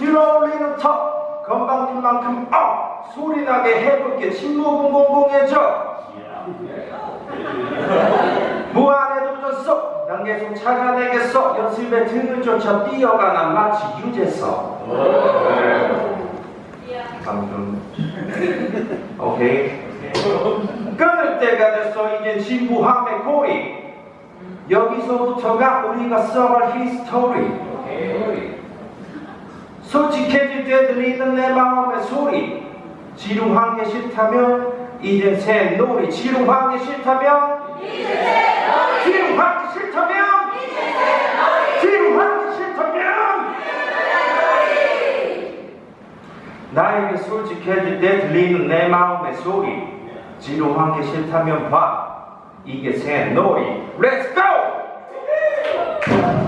들어올리는 턱 건방진만큼 어! 소리나게 해볼게. 침묵은공공해져 무한해도 졌어 난 계속 찾아내겠어 연습에 등을 쫓아 뛰어가나 마치 유재석. 방금 오케이. 끊을 때가 됐어 이젠 진부함의 고리. 여기서부터가 우리가 써갈 히스토리 솔직해질 때 들리는 내 마음의 소리 지루한 게 싫다면 이젠 새놀이 지루한 게 싫다면 지루한 게 싫다면 지루한 게 싫다면 나에게 솔직해질 때 들리는 내 마음의 소리 지루한 게 싫다면 봐. 이게 새 놀이 Let's go!